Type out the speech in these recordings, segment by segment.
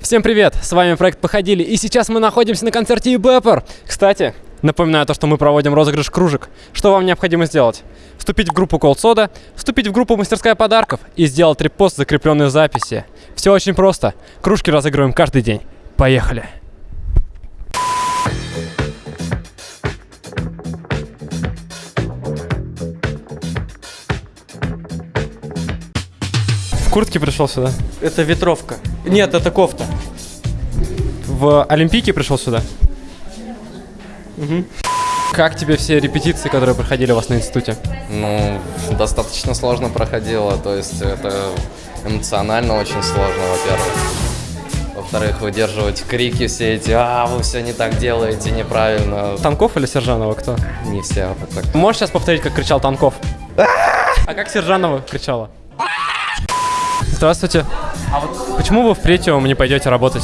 Всем привет, с вами проект Походили, и сейчас мы находимся на концерте eBepper. Кстати, напоминаю то, что мы проводим розыгрыш кружек. Что вам необходимо сделать? Вступить в группу Cold Soda, вступить в группу Мастерская подарков и сделать репост закрепленной записи. Все очень просто. Кружки разыгрываем каждый день. Поехали! В куртке пришел сюда. Это ветровка. Нет, это кофта. В Олимпийке пришел сюда. Как тебе все репетиции, которые проходили у вас на институте? Ну, достаточно сложно проходило, то есть это эмоционально очень сложно, во-первых. Во-вторых, выдерживать крики все эти, а, вы все не так делаете, неправильно. Танков или Сержанова, кто? Не все вот так. Можешь сейчас повторить, как кричал Танков? А как Сержанова кричала? Здравствуйте. А вот почему вы в Претиум не пойдете работать?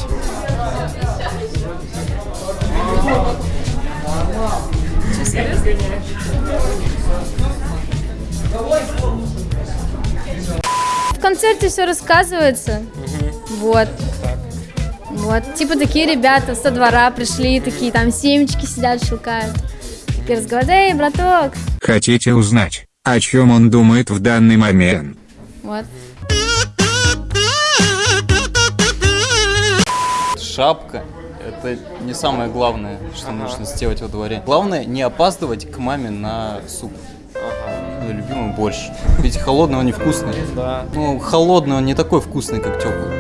В концерте все рассказывается. Вот. Вот. Типа такие ребята со двора пришли, такие там семечки сидят, шукают. Такие разговаривают, эй, браток. Хотите узнать, о чем он думает в данный момент? Вот. Шапка – это не самое главное, что нужно сделать во дворе. Главное не опаздывать к маме на суп. Ну, любимый борщ. Ведь холодный он невкусный. Да. Ну, холодный он не такой вкусный, как теплый.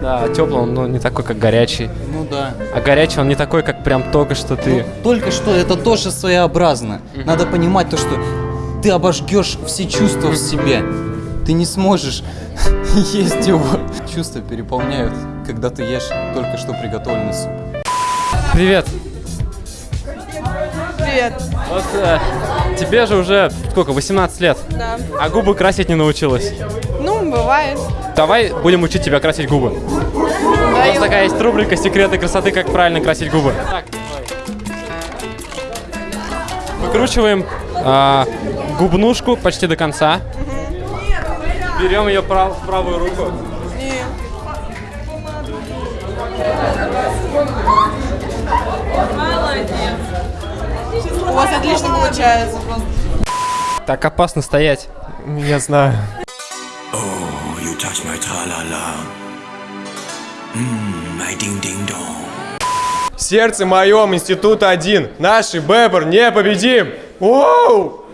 Да, теплый он ну, не такой, как горячий. Ну да. А горячий он не такой, как прям только что ты. Ну, только что это тоже своеобразно. Надо понимать то, что ты обожгешь все чувства в себе. Ты не сможешь есть его. Чувства переполняют, когда ты ешь только что приготовленный суп. Привет. Привет. Вот э, тебе же уже сколько, 18 лет, Да. а губы красить не научилась. Ну, бывает. Давай будем учить тебя красить губы. У нас такая есть рубрика «Секреты красоты. Как правильно красить губы». Так, Выкручиваем а, губнушку почти до конца. Берем ее прав- в правую руку. И у вас отлично получается просто. Так опасно стоять. Я знаю. You touch my tra-la-la. Mmm, my ding-ding-dong. В сердце моем институт один. Наш Бебр непобедим. Oh,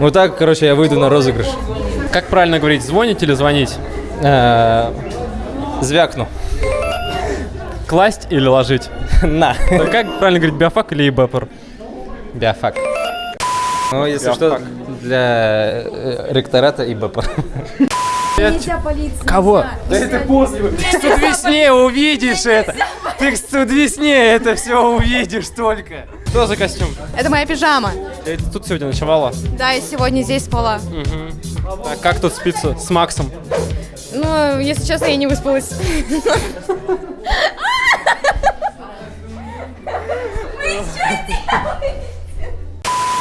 Вот так, короче, я выйду на розыгрыш. Как правильно говорить, звонить или звонить? Э, Звякну. Класть или ложить? На. Ну, Как правильно говорить, биофак или ибепор? Биофак. Ну, если что, для э, ректората и БП. Кого? Да это после. Ты в весне увидишь это. Ты в весне это все увидишь только. Что за костюм? Это моя пижама. Ты тут сегодня ночевала? Да, я сегодня здесь спала. Так, как тут спится с Максом? Ну, если честно, я не выспалась.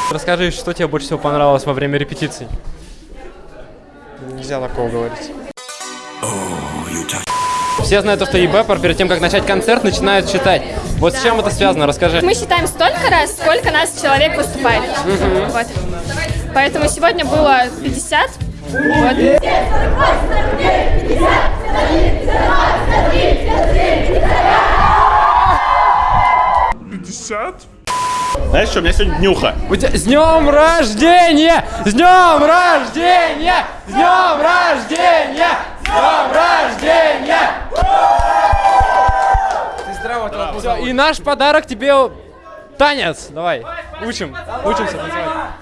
Расскажи, что тебе больше всего понравилось во время репетиций? Нельзя такого говорить. Все знают, то, что ебепор перед тем, как начать концерт, начинают читать. Вот с чем это связано? Расскажи. Мы считаем столько раз, сколько нас человек выступает. Вот. Поэтому сегодня было 50. Вот. Знаешь что, у меня сегодня днюха. У тебя- С днем рождения! С днем рождения! С днем рождения! С днем рождения! И наш подарок тебе танец. Давай, учим, учимся танцевать.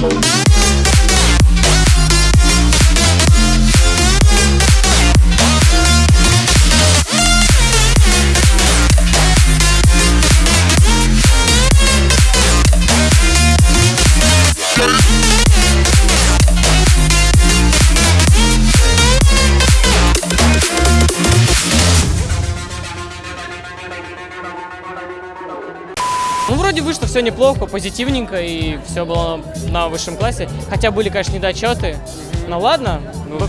Thank Ну, вроде вышло все неплохо, позитивненько, и все было на высшем классе. Хотя были, конечно, недочеты. Ну ладно.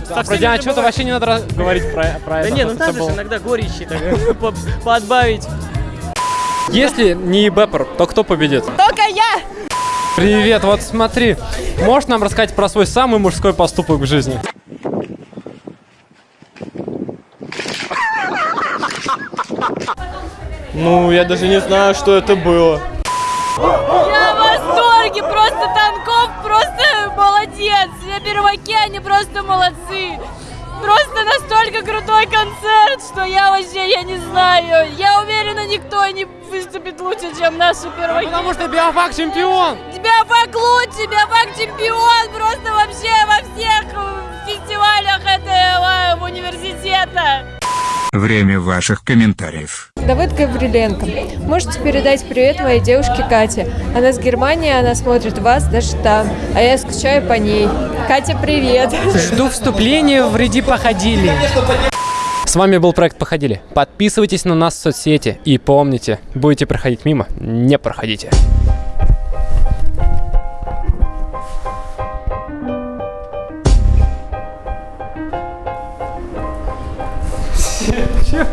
Со А про день отчета бывает. вообще не надо говорить про, про Да это. не, ну надо же иногда горечи так, по- подбавить. Если не Беппер, то кто победит? Только я! Привет, вот смотри. Можешь нам рассказать про свой самый мужской поступок в жизни? Ну, я даже не знаю, что это было. Я в восторге! Просто Танков просто молодец! Все перваки, они просто молодцы! Просто настолько крутой концерт, что я вообще, я не знаю. Я уверена, никто не выступит лучше, чем наши перваки. Потому что Биофак чемпион! Биофак лучше, Биофак чемпион просто вообще во всех фестивалях этого университета. Время ваших комментариев. Давыд Гавриленко. Можете передать привет моей девушке Кате. Она с Германии, она смотрит вас даже там, а я скучаю по ней. Катя, привет. Жду вступления в ряди походили. С вами был проект Походили. Подписывайтесь на нас в соцсети и помните, будете проходить мимо, не проходите. Чё?